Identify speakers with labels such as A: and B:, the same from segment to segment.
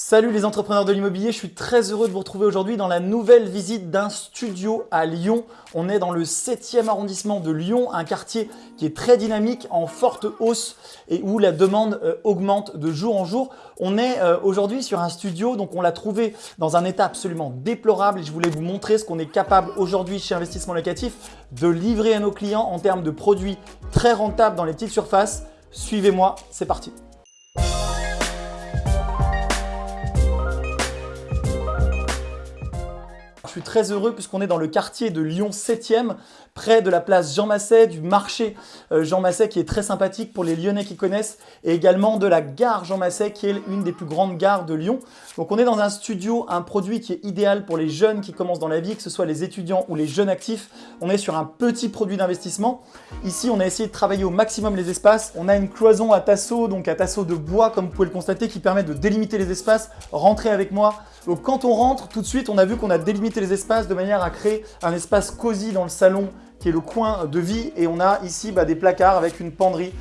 A: Salut les entrepreneurs de l'immobilier, je suis très heureux de vous retrouver aujourd'hui dans la nouvelle visite d'un studio à Lyon. On est dans le 7e arrondissement de Lyon, un quartier qui est très dynamique, en forte hausse et où la demande euh, augmente de jour en jour. On est euh, aujourd'hui sur un studio, donc on l'a trouvé dans un état absolument déplorable je voulais vous montrer ce qu'on est capable aujourd'hui chez Investissement Locatif de livrer à nos clients en termes de produits très rentables dans les petites surfaces. Suivez-moi, c'est parti. Très heureux puisqu'on est dans le quartier de Lyon 7e, près de la place Jean Masset, du marché euh, Jean Masset qui est très sympathique pour les Lyonnais qui connaissent et également de la gare Jean Masset qui est une des plus grandes gares de Lyon. Donc on est dans un studio, un produit qui est idéal pour les jeunes qui commencent dans la vie, que ce soit les étudiants ou les jeunes actifs. On est sur un petit produit d'investissement. Ici, on a essayé de travailler au maximum les espaces. On a une cloison à tasseau, donc à tasseau de bois comme vous pouvez le constater, qui permet de délimiter les espaces. Rentrez avec moi. Donc quand on rentre, tout de suite, on a vu qu'on a délimité les espaces de manière à créer un espace cosy dans le salon qui est le coin de vie. Et on a ici bah, des placards avec une penderie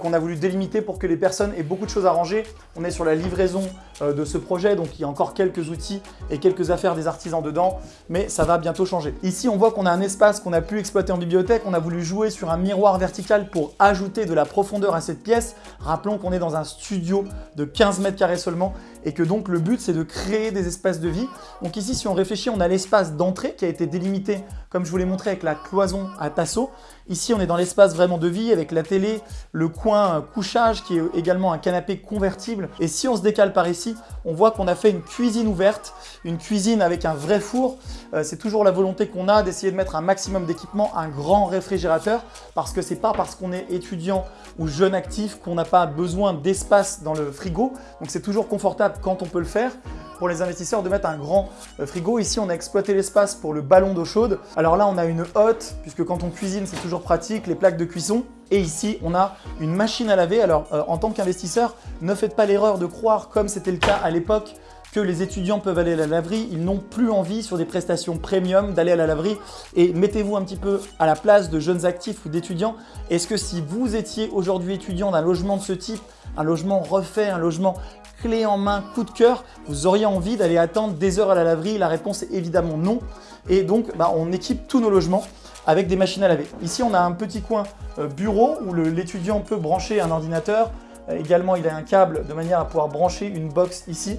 A: qu'on a voulu délimiter pour que les personnes aient beaucoup de choses à ranger. On est sur la livraison euh, de ce projet, donc il y a encore quelques outils et quelques affaires des artisans dedans, mais ça va bientôt changer. Ici, on voit qu'on a un espace qu'on a pu exploiter en bibliothèque. On a voulu jouer sur un miroir vertical pour ajouter de la profondeur à cette pièce. Rappelons qu'on est dans un studio de 15 mètres carrés seulement et que donc le but, c'est de créer des espaces de vie. Donc ici, si on réfléchit, on a l'espace d'entrée qui a été délimité, comme je vous l'ai montré, avec la cloison à tasseau. Ici, on est dans l'espace vraiment de vie avec la télé, le coin couchage qui est également un canapé convertible. Et si on se décale par ici, on voit qu'on a fait une cuisine ouverte, une cuisine avec un vrai four. Euh, c'est toujours la volonté qu'on a d'essayer de mettre un maximum d'équipement, un grand réfrigérateur, parce que c'est pas parce qu'on est étudiant ou jeune actif qu'on n'a pas besoin d'espace dans le frigo. Donc c'est toujours confortable quand on peut le faire pour les investisseurs de mettre un grand euh, frigo. Ici, on a exploité l'espace pour le ballon d'eau chaude. Alors là, on a une hotte, puisque quand on cuisine, c'est toujours pratique, les plaques de cuisson. Et ici, on a une machine à laver. Alors, euh, en tant qu'investisseur, ne faites pas l'erreur de croire, comme c'était le cas à l'époque, que les étudiants peuvent aller à la laverie. Ils n'ont plus envie sur des prestations premium d'aller à la laverie. Et mettez-vous un petit peu à la place de jeunes actifs ou d'étudiants. Est-ce que si vous étiez aujourd'hui étudiant d'un logement de ce type, un logement refait, un logement clé en main, coup de cœur, vous auriez envie d'aller attendre des heures à la laverie? La réponse est évidemment non. Et donc, bah, on équipe tous nos logements avec des machines à laver. Ici, on a un petit coin euh, bureau où l'étudiant peut brancher un ordinateur. Euh, également, il a un câble de manière à pouvoir brancher une box ici.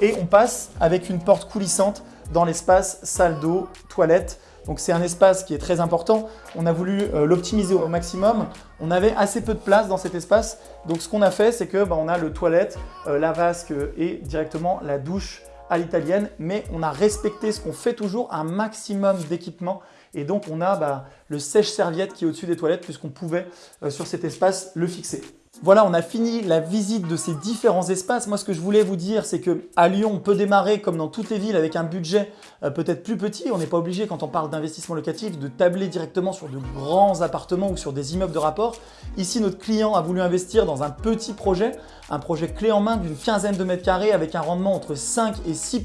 A: Et on passe avec une porte coulissante dans l'espace salle d'eau, toilette. Donc c'est un espace qui est très important. On a voulu euh, l'optimiser au maximum. On avait assez peu de place dans cet espace. Donc ce qu'on a fait, c'est que bah, on a le toilette, la vasque et directement la douche à l'italienne. Mais on a respecté ce qu'on fait toujours, un maximum d'équipement. Et donc on a bah, le sèche-serviette qui est au-dessus des toilettes puisqu'on pouvait euh, sur cet espace le fixer. Voilà, on a fini la visite de ces différents espaces. Moi, ce que je voulais vous dire, c'est qu'à Lyon, on peut démarrer comme dans toutes les villes avec un budget euh, peut-être plus petit. On n'est pas obligé, quand on parle d'investissement locatif, de tabler directement sur de grands appartements ou sur des immeubles de rapport. Ici, notre client a voulu investir dans un petit projet, un projet clé en main d'une quinzaine de mètres carrés avec un rendement entre 5 et 6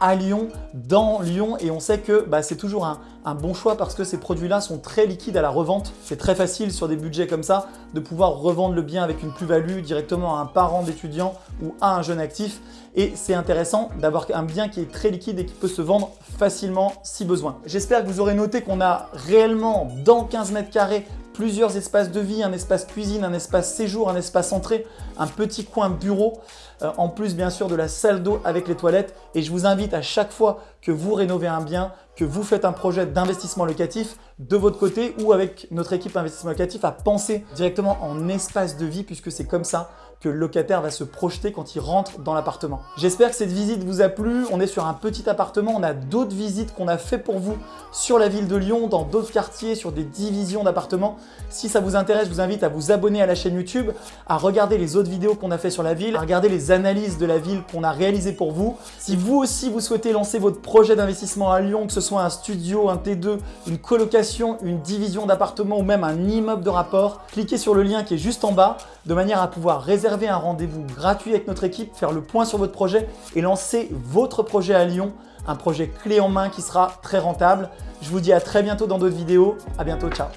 A: à Lyon, dans Lyon et on sait que bah, c'est toujours un, bon choix parce que ces produits-là sont très liquides à la revente. C'est très facile sur des budgets comme ça de pouvoir revendre le bien avec une plus-value directement à un parent d'étudiant ou à un jeune actif et c'est intéressant d'avoir un bien qui est très liquide et qui peut se vendre facilement si besoin. J'espère que vous aurez noté qu'on a réellement dans 15 mètres carrés plusieurs espaces de vie, un espace cuisine, un espace séjour, un espace entrée, un petit coin bureau, euh, en plus bien sûr de la salle d'eau avec les toilettes. Et je vous invite à chaque fois que vous rénovez un bien, que vous faites un projet d'investissement locatif de votre côté ou avec notre équipe investissement locatif à penser directement en espace de vie puisque c'est comme ça que le locataire va se projeter quand il rentre dans l'appartement. J'espère que cette visite vous a plu. On est sur un petit appartement. On a d'autres visites qu'on a fait pour vous sur la ville de Lyon, dans d'autres quartiers, sur des divisions d'appartements. Si ça vous intéresse, je vous invite à vous abonner à la chaîne YouTube, à regarder les autres vidéos qu'on a fait sur la ville, à regarder les analyses de la ville qu'on a réalisées pour vous. Si vous aussi vous souhaitez lancer votre projet d'investissement à Lyon, que ce soit un studio, un T2, une colocation, une division d'appartements ou même un immeuble de rapport, cliquez sur le lien qui est juste en bas de manière à pouvoir réserver un rendez-vous gratuit avec notre équipe, faire le point sur votre projet et lancer votre projet à Lyon, un projet clé en main qui sera très rentable. Je vous dis à très bientôt dans d'autres vidéos. À bientôt, ciao